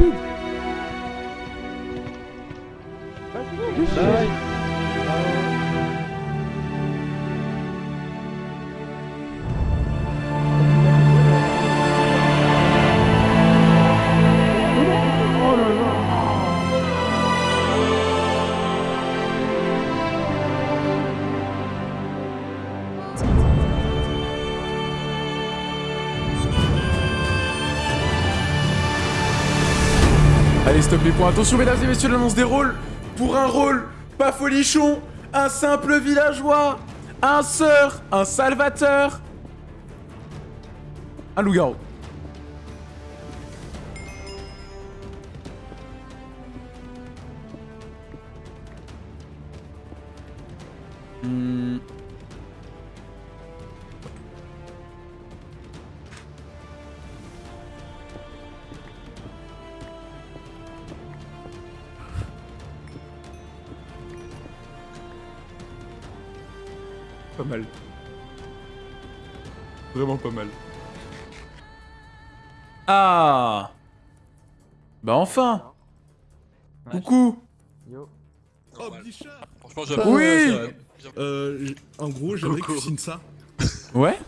Woo. Allez, stop les points. Attention, mesdames et messieurs, l'annonce des rôles. Pour un rôle, pas folichon, un simple villageois, un sœur, un salvateur, un loup-garou. Hmm. Pas mal. Vraiment pas mal. Ah Bah enfin Coucou Oh, Bichard Franchement, j'avoue. Oui. Euh, j- en gros, j'aimerais que tu signes ça Ouais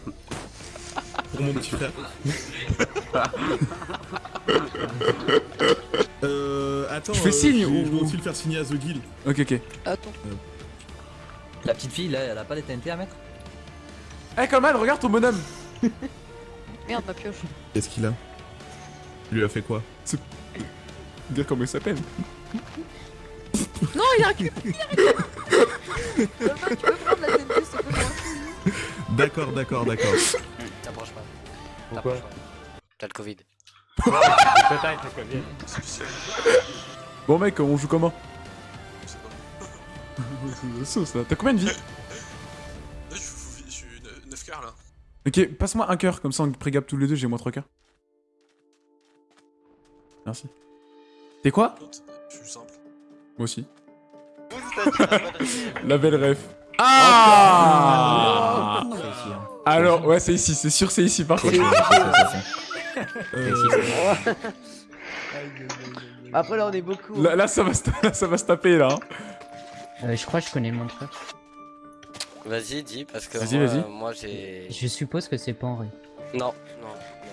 pour mon petit frère. euh, attends. Je fais euh, signe ou- Je vais aussi le faire signer à The Guild. Ok, ok. Attends. La petite fille là, elle a pas des TNT à mettre Eh, Coleman, regarde ton bonhomme Merde, ma pioche. Qu'est-ce qu'il a Il lui a fait quoi Dire comment il s'appelle. Non, il a récupéré Il a récupéré Thomas, tu peux prendre la TNT, s'il te plaît moi D'accord, d'accord, d'accord. T'approches pas. Pourquoi T'approches pas. T'as le Covid. Peut-être le Covid. Bon, mec, on joue comment? Sauce, là. T'as combien de vie Là, je suis- je suis 9 quarts là. Ok, passe-moi un cœur, comme ça on prégap tous les deux, j'ai moins 3 cœurs. Merci. T'es quoi L'autre, Je suis simple. Moi aussi. La belle ref. Ah Alors, ouais, c'est ici, c'est sûr, c'est ici par contre. Euh, Après là on est beaucoup. Là, là, ça va se, là, ça va se taper là. Euh, je crois que je connais le montreur. Vas-y, dis, parce que Vas-y, moi, vas-y. euh, moi j'ai. Je suppose que c'est pas Henri. Non, non,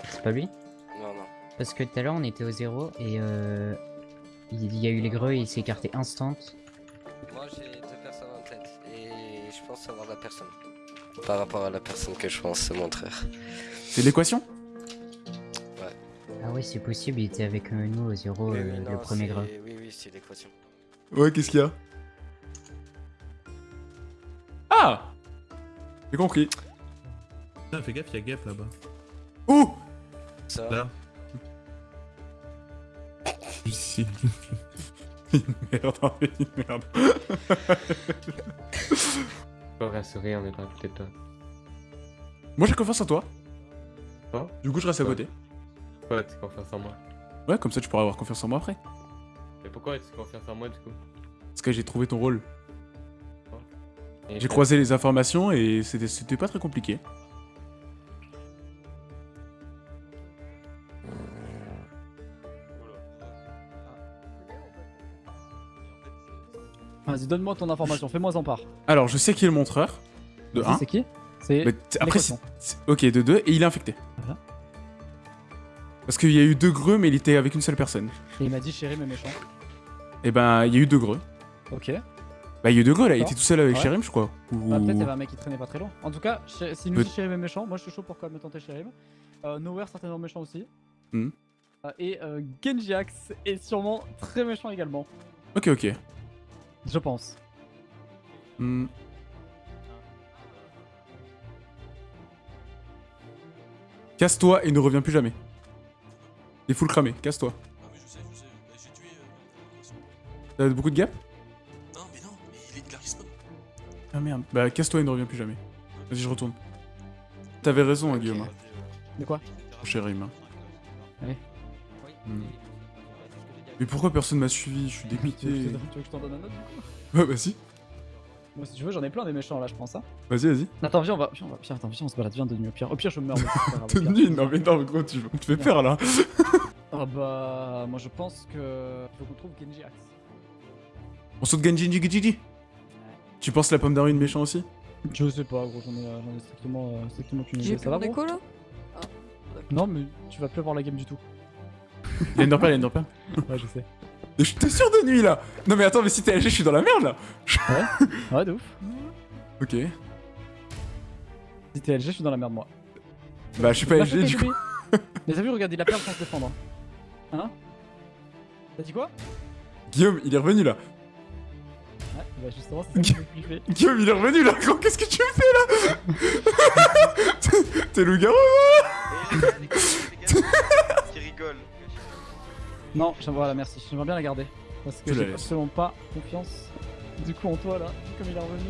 C'est pas lui non, non, non. Parce que tout à l'heure on était au zéro et euh, il y a eu les greux et il s'est écarté instant. Moi j'ai deux personnes en tête et je pense savoir la personne. Par rapport à la personne que je pense, c'est mon frère. C'est l'équation Ah oui c'est possible, il était avec euh, nous au zéro Oui, euh, le non, premier greux. Oui, oui, c'est l'équation. Ouais, qu'est-ce qu'il y a? J'ai compris. Putain, fais gaffe, y'a Gap là-bas. Ouh Ça Là. Ici. Merde, une merde. Pas rassuré, on est pas à côté de toi. Moi j'ai confiance en toi. Hein Du coup, je reste à côté. Pourquoi tu as confiance en moi? Ouais, comme ça tu pourras avoir confiance en moi après. Mais pourquoi tu as confiance en moi du coup? Parce que j'ai trouvé ton rôle. J'ai croisé les informations et c'était pas très compliqué. Vas-y, donne-moi ton information, fais-moi en part. Alors, je sais qui est le montreur. De 1. C'est qui C'est. Après, ok, de 2, et il est infecté. Voilà. Parce qu'il y a eu deux greux, mais il était avec une seule personne. Et il m'a dit chéri mais méchant. Et ben, il y a eu deux greux. Ok. Bah, il y a eu deux là, il était tout seul avec Ouais. Shérim, je crois. Ou... Ah, peut-être il y avait un mec qui traînait pas très loin. En tout cas, s'il nous dit mais méchant, moi je suis chaud pour quand même tenter chéri. Euh, Nowhere certainement méchant aussi. Hmm. Euh, et euh, Genji Axe est sûrement très méchant également. Ok, ok. Je pense. Hmm. Casse-toi et ne reviens plus jamais. T'es full cramé, casse-toi. Ah, mais je sais, je sais. Bah, J'ai tué. euh. T'as beaucoup de gap Ah merde. Bah, casse-toi et ne reviens plus jamais. Vas-y, je retourne. T'avais raison, hein, Guillaume. hein. De quoi? Chérim. hein. Ouais. Hmm. Mais pourquoi personne m'a suivi? Je suis dégoûté. tu veux que je t'en donne un autre du coup? Ouais, vas-y. Moi si tu veux j'en ai plein des méchants là je pense ça. Vas-y, vas-y. Attends viens on va, viens, on va, viens, attends, viens on se balade, viens de nuit au pire. Au pire je me meurs. pire. nul, non mais non, comment tu, tu te fais faire là Ah bah, moi je pense que. Faut qu'on trouve Genji Axe. On saute Genji Genji Genji Tu penses la pomme d'arune méchant aussi? Je sais pas, gros, j'en ai, j'en ai strictement, euh, strictement J'ai idée. plus Ça va, là Non, mais tu vas plus avoir la game du tout. Il y a Enderpearl, il y a Enderpearl. Ouais, je sais. Mais je t'ai sûr de nuit là Non mais attends, mais si t'es LG, je suis dans la merde là Ouais, de ouf. Ok. Si t'es LG, je suis dans la merde, moi. Bah, je suis pas Bah, LG fais du coup. Mais t'as vu, regarde, il a peur sans se défendre. Hein? T'as dit quoi? Guillaume, il est revenu là. Bah justement, c'est ça que je fais. Guillaume, il est revenu là, gros, qu'est-ce que tu fais là T'es- loup-garou qui rigolent. Non, j'aimerais la merci, j'aimerais bien la garder. Parce que j'ai absolument pas confiance du coup en toi là, comme il est revenu.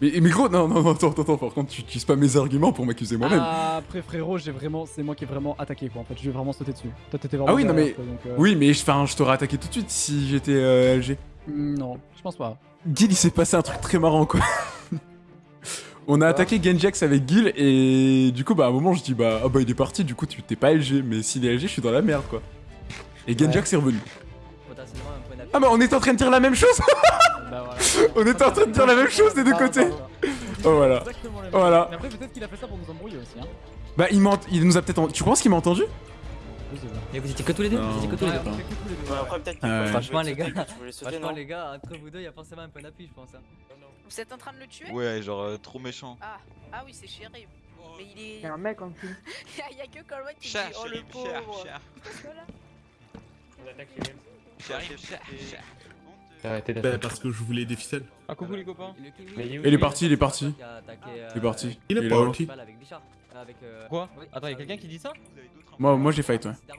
mais, mais gros, non, non, non, attends, attends, attends, par contre, tu utilises pas mes arguments pour m'accuser moi-même. Ah, après frérot, j'ai vraiment, c'est moi qui ai vraiment attaqué quoi en fait, je vais vraiment sauter dessus. Toi t'étais vraiment Ah oui, non, mais- donc, euh, Oui, mais enfin, je t'aurais attaqué tout de suite si j'étais euh, LG. Mm, Non, je pense pas. Gil, il s'est passé un truc très marrant quoi. On a attaqué Genjax avec Gil et du coup, bah à un moment, je dis bah, ah bah il est parti, du coup, tu t'es pas LG, mais s'il est LG, je suis dans la merde quoi. Et Genjax est revenu. Ah, mais on est en train de dire la même chose Bah voilà. On était en train de dire la même chose des deux Ah, côtés. bah. Oh voilà. Exactement la même Voilà. Mais après peut-être qu'il a fait ça pour nous embrouiller aussi hein. Bah, il, il nous a peut-être. en- Tu penses qu'il m'a entendu? Et vous étiez que tous les deux Non. Vous étiez que tous les deux on les après, peut-être Franchement, les gars, Franchement non les gars, entre vous deux, il y a forcément un point d'appui je pense. hein. Vous êtes en train de le tuer? Ouais, genre euh, trop méchant. Ah, ah oui, c'est chéri. Mais il est. Il y a un mec en dessous. Il y a que Colwyn qui dit Cher, Oh le cher, pauvre. cher, Voilà. cher, cher, cher. T'as arrêté Bah, d'attaquer. parce que je voulais des ficelles. Ah, coucou les copains. Il est où Il est parti, il est parti. euh, Il est parti. Avec euh, Quoi oui, Attends, y'a quelqu'un qui dit ça Moi, moi j'ai fight, ouais. C'est.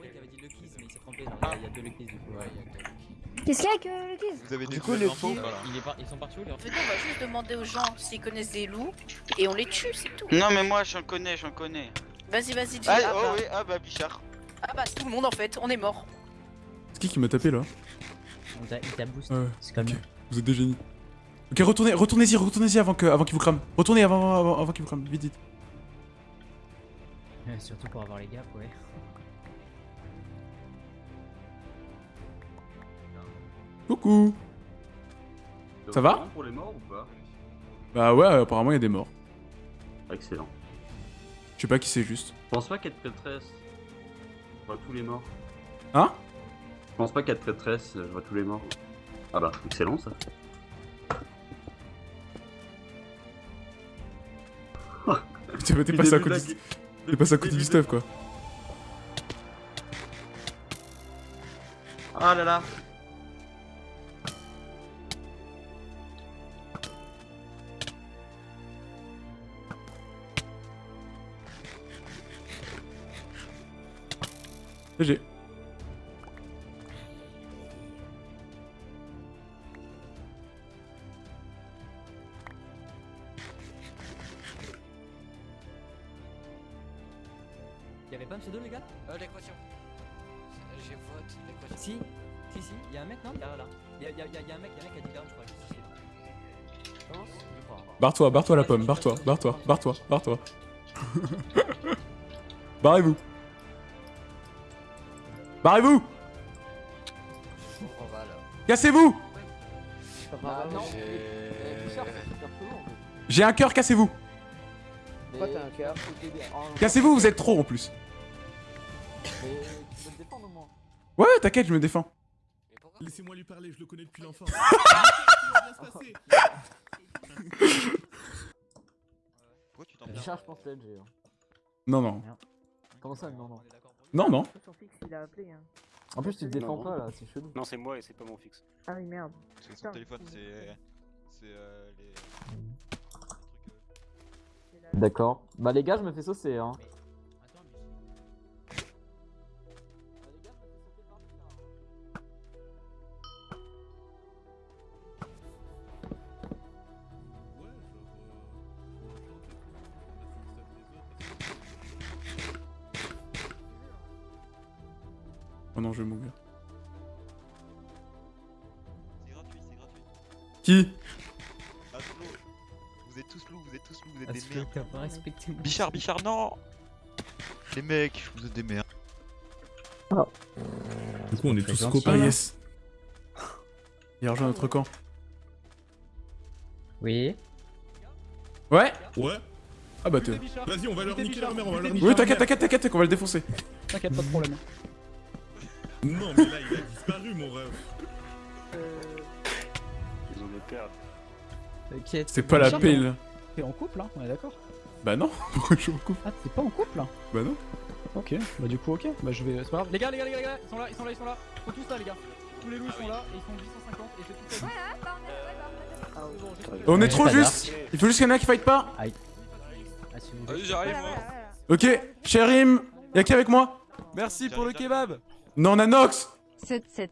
Qu'est-ce qu'il y a avec euh, le quiz Vous avez Du coup, nouvelles le infos kill, Voilà. il est par- ils sont partis où les Venez, on va juste demander aux gens s'ils connaissent des loups et on les tue, c'est tout. Non, mais moi j'en connais, j'en connais. Vas-y, vas-y, dis. Ah, Ah, oh bah. oui, ah bah Bichard. ah bah, tout le monde en fait, on est mort. C'est qui qui m'a tapé là On t'a- Il t'a boost. Ouais, C'est comme. Vous êtes des génies. Ok, retournez, retournez-y, retournez-y avant que, avant qu'il vous crame. Retournez avant, avant, avant qu'il vous crame. Vite, vite. Surtout pour avoir les gaps, ouais. Coucou. Ça va pour les morts ou pas? Bah ouais, apparemment il y a des morts. Excellent. Je sais pas qui c'est juste. Je pense pas qu'être prêtresse, je vois tous les morts. Hein? Je pense pas qu'être prêtresse, je vois tous les morts. Ah bah, excellent ça. T'es à côté t'es passé à côté du stuff quoi. Ah là là. GG. Barre-toi, barre-toi la pomme, barre-toi, barre-toi, barre-toi, barre-toi. Barrez-vous. Barrez-vous. Cassez-vous Ah, non. J'ai. Un cœur, cassez-vous Cassez-vous, vous êtes trop en plus. Tu peux te défendre au moins. Ouais, t'inquiète, je me défends. Laissez-moi lui parler, je le connais depuis l'enfance. Pourquoi tu t'en plains Bichard, je pense que LG. Non, non. Comment ça, non, non Non, non. Sur fixe, il a appelé. Hein. En plus, tu te défends Non. pas là, c'est chelou. Non, c'est moi et c'est pas mon fixe. Ah oui, merde. Que son téléphone, c'est. C'est euh, les. trucs, euh, c'est la- D'accord. Bah, les gars, je me fais saucer hein. Non, je vais mourir. C'est gratuit, c'est gratuit. Qui? Ah, slow. Vous êtes tous loups, vous êtes tous loups, vous êtes Parce des merdes. t'as pas respecté mon Bichard, Bichard, non Les mecs, vous êtes des merdes. Du coup, on est tous copains. Ah là yes. Il a rejoint notre camp. Oui. Ouais Ouais. Ah bah t'es... Vas-y, on va leur niquer mère, on va leur niquer Oui t'inquiète, t'inquiète, t'inquiète, qu'on va le défoncer. T'inquiète, pas de problème. Non, mais là, il a disparu, mon rêve. Ils ont des perles. T'inquiète. C'est pas la là. T'es en couple, hein On est d'accord Bah non, pourquoi je suis en couple Ah, t'es pas en couple, là Bah non. Ok, bah du coup, ok. Bah je vais. C'est pas grave. Les gars, les gars, les gars, les gars, ils sont là, ils sont là, ils sont là. Sont tous là, les gars. Tous les loups ils sont là et ils sont 850 et je vais tout faire. Ouais, bah on est ouais, bah, on est- trop juste Il faut juste qu'il y en a qui fight pas Ah, voulez. Vas-y, j'arrive, Voilà, moi. voilà, voilà. Ok, Chérim Y'a qui avec moi? Merci pour le kebab. Non, on a Nox 7 7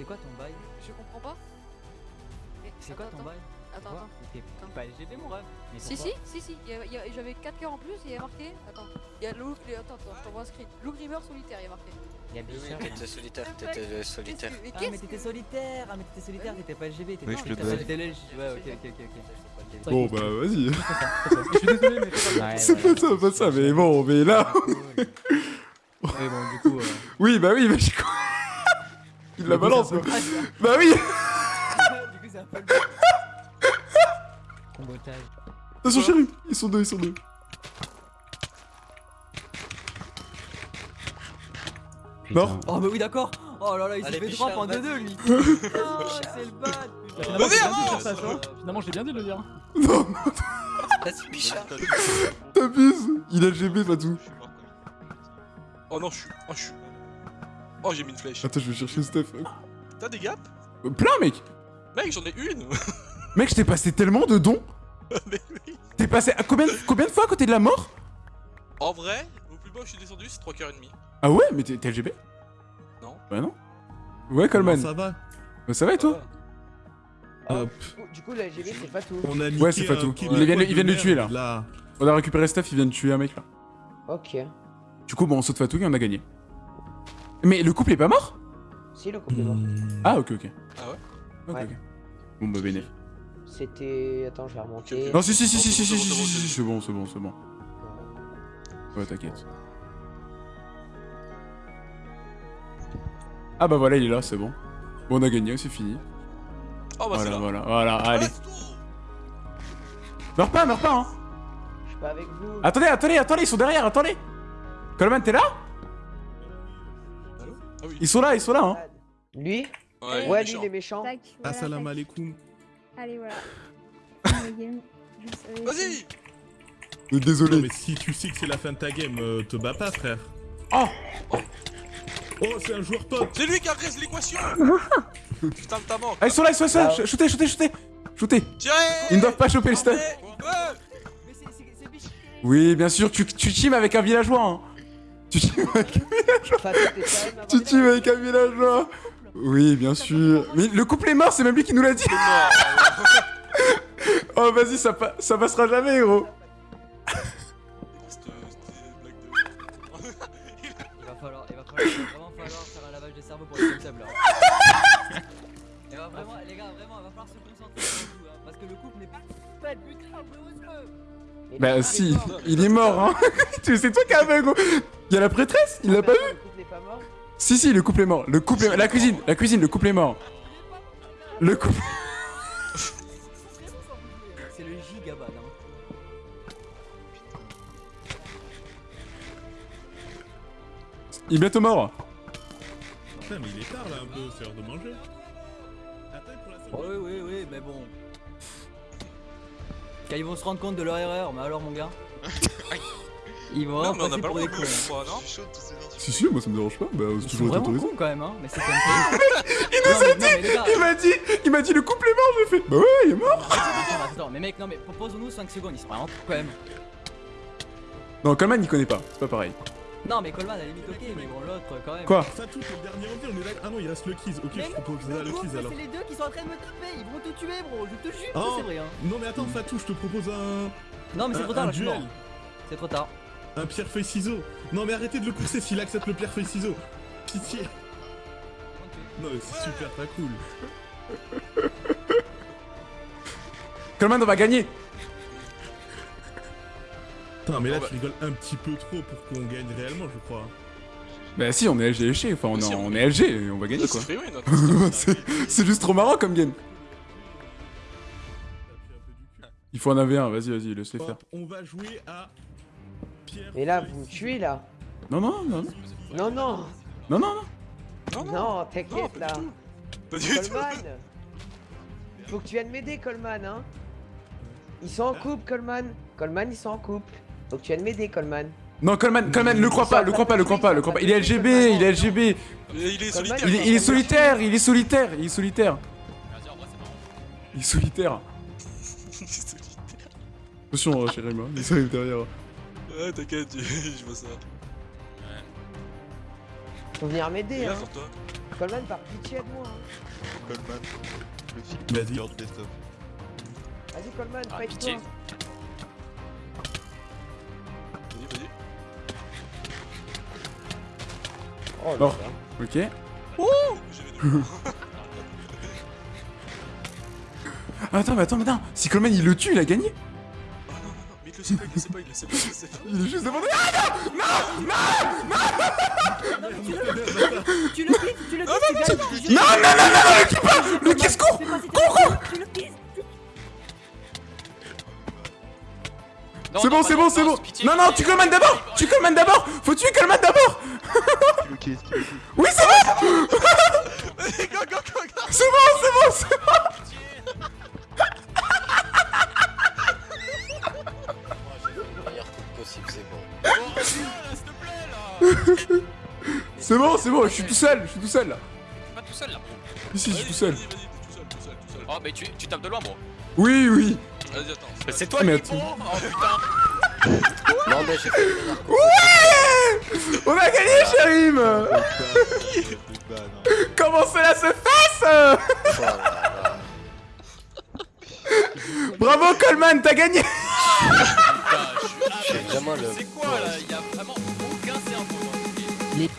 C'est quoi ton bail Je comprends pas. Mais C'est quoi ton bail Attends, Quoi attends. T'es pas LGB, mon rêve. Mais Si, si, si, si. J'avais 4 cœurs en plus et il y a marqué. Attends. Il y a Lou. Attends, attends, je t'envoie un screen. Lou Grimmer solitaire, il y a marqué. Il y a Oui, Bichard. oui, t'étais solitaire, t'étais solitaire. Mais Ah, qu'est-ce mais que. t'étais solitaire. Ah, mais t'étais solitaire, t'étais pas LGB. T'étais Oui, je le Ouais, ok, ok, ok, ok. Bon, bah, vas-y. Je suis désolé, mais c'est pas ça, pas ça, mais bon, mais là. Ouais, bon, du coup. euh, Oui, bah oui, mais je quoi. Il la balance, Bah oui. Du coup, c'est un peu le Combotage. Attention, Chérim. Ils sont deux, ils sont deux. Mort. Oh, bah oui, d'accord. Oh là là, il s'est fait drop en 2-2 vas-y. lui. Oh, c'est le bad. Finalement, j'ai bien dit de dire avance ça, tu vois. Finalement, j'ai bien dit de le dire. Non, Vas-y, Bichard. t'abuses. Il a GB, il- Oh non, je suis. Oh, je suis. Oh, j'ai mis une flèche. Attends, je vais chercher Steph. T'as des gaps? Euh, Plein, mec. Mec, j'en ai une Mec, je t'ai passé tellement de dons. Mais oui T'es passé à combien, combien de fois à côté de la mort? En vrai, au plus bas où je suis descendu, c'est 3 cœurs et demi. Ah ouais, mais t'es LGB Non. Bah non. Ouais, Coleman. Ça va Bah, ça va et toi? Hop. Du coup, la LGB, c'est pas tout. On a Ouais, c'est pas un tout. Québécois Ils viennent- de ils viennent de merde, tuer, là. Là. On a récupéré Steph, il vient de tuer un mec là. Ok. Du coup, bon, on saute Fatou et on a gagné. Mais le couple est pas mort Si, le couple est mort. Ah, ok, ok. Ah ouais Ok, Ouais. ok. Bon, bah, béné. C'était. Attends, je vais remonter. Non, si, si, si, si, si, c'est si, bon, si, c'est si, bon, si, c'est bon, c'est bon, c'est bon. Ouais, t'inquiète. Ah bah voilà, il est là, c'est bon. Bon, on a gagné, c'est fini. Oh bah c'est Voilà, là. voilà, voilà, allez. Let's go Meurs pas, meurs pas, hein Je suis pas avec vous. Attendez, attendez, attendez, ils sont derrière, attendez Coleman, t'es là? Ah oui. Ils sont là, ils sont là, hein Lui Ouais, Ouais, lui, il est méchant. Tac, voilà, Assalamu tac. alaikum. Allez, voilà. Vas-y Euh, Non, Désolé. mais si tu sais que c'est la fin de ta game, euh, te bats pas, frère. Oh Oh, c'est un joueur top. C'est lui qui agresse l'équation Putain de ta manque Ah, ils sont là, ils sont là, Ah. Shootez, shootez, shootez Shootez Tirez Ils ne doivent pas choper le stun Ouais. Oui, bien sûr, tu, tu team avec un villageois, hein Tu team avec, un villageois Oui, bien sûr. Mais le couple est mort, c'est même lui qui nous l'a dit. Oh, vas-y, ça, pa- ça passera jamais, de- Il va falloir, il va falloir, vraiment faire un lavage de cerveau pour les concepts là. Vraiment, les gars, vraiment, il va falloir se concentrer sur le coup, hein, parce que le couple n'est pas pas le but Le Bah si, est mort. il est mort, hein C'est toi qui as aveugle, gros Il y a la prêtresse, il l'a pas vu Le couple n'est pas mort Si, si, le couple est mort. Le couple est... La cuisine, la cuisine, le couple est mort. Le couple... C'est le gigabytes. Hein. Il est bientôt mort. Putain, mais il est tard là un peu, c'est l'heure de manger. Attends, pour la seule- Oui, oui, oui, mais bon. Quand ils vont se rendre compte de leur erreur, mais alors mon gars Ils vont Non, mais on a passer pas pour le des droit de cons. non Si, si, moi ça me dérange pas. Bah, c'est toujours autorisé. cons quand même, hein, mais c'est comme ça. Il nous a dit, il m'a dit, il m'a dit le couple est mort, j'ai fait. Bah ouais, il est mort. Attends, mais mec, non, mais propose-nous 5 secondes, ils sont vraiment quand même. Non, Coleman il connaît pas, c'est pas pareil. Non, mais Coleman à la limite, ok, mais bon, l'autre quand même. Quoi Ça touche le dernier envie, on est là. Ah non, il reste le keys. Ok, Mais je propose non, ça, le mais alors. C'est les deux qui sont en train de me taper, ils vont te tuer, bro, je te jure Oh. c'est vrai. Hein. Non, mais attends, Fatou, je te propose un. Non, mais c'est trop tard un là, duel. C'est trop tard. Un pierre-feuille-ciseau. Non, mais arrêtez de le courser s'il accepte le pierre-feuille-ciseau. Pitié. Non, mais c'est super pas cool. Coleman, on va gagner. Putain, mais là, tu rigoles un petit peu trop pour qu'on gagne réellement, je crois. Bah si, on est LG léché, enfin on, est- on est LG et on va gagner Là, quoi. c'est juste trop marrant comme game. Il faut en avoir un, vas-y, vas-y, laisse-les faire. On va jouer à pierre. Et là, vous me tuez là Non, non, non, non. Non, non Non, non, non. Non, non, Non, t'inquiète là. Pas du. Coleman Faut que tu viennes m'aider, Coleman, hein Ils sont en couple, Coleman Coleman, ils sont en couple. Faut que tu viennes m'aider, Coleman. Non, Coleman, Coleman, le crois pas, le crois pas, le crois pas, le crois pas. Il est LGB, il est LGB. Il est- est solitaire. Il est, est solitaire, il est solitaire, il est solitaire. Il est solitaire. Attention, euh, chérie, moi, il arrive derrière. Ouais, t'inquiète, je vois ça. Faut venir m'aider, hein. Coleman, par pitié de moi, hein Coleman, le film Vas-y. Girl Best of. Vas-y, Coleman, Ah, fight-toi Oh là. ok. Attends, mais attends, mais attends. Si Coleman il le tue, il a gagné. Ah non, non, non, mais il le sait pas, il le sait pas, il le sait pas, il le sait pas. Il est juste devant nous. Ah Non, mais tu le tu le quittes, tu le quittes, tu gagnes. non, non, non, non, non, le tue pas Le kiss court Fais pas cette Cours, cours Tu le quittes C'est bon, c'est bon, c'est bon Non, non, tu Coleman d'abord Tu Coleman d'abord Faut tuer Coleman d'abord Qui le kiss, qui le kiss. Oui, c'est bon Vas-y, go, go, go, go. C'est bon, c'est bon, c'est bon Le meilleur coup possible, c'est bon. C'est bon, c'est bon, je suis tout seul, je suis tout seul là. Pas tout seul là. Ici, je suis tout seul. Vas-y, vas-y, tout seul, tout seul, tout seul. Oh, mais tu, tu tapes de loin, bro. Oui, oui. Vas-y, attends. C'est toi Ah, mais attends. bon. Oh putain. Non, mais j'ai fait. Ouais On a gagné, Chérim. Comment cela se passe Oh. Bravo Coleman, t'as gagné le. C'est quoi là? Il y a vraiment aucun cerveau dans game. Les-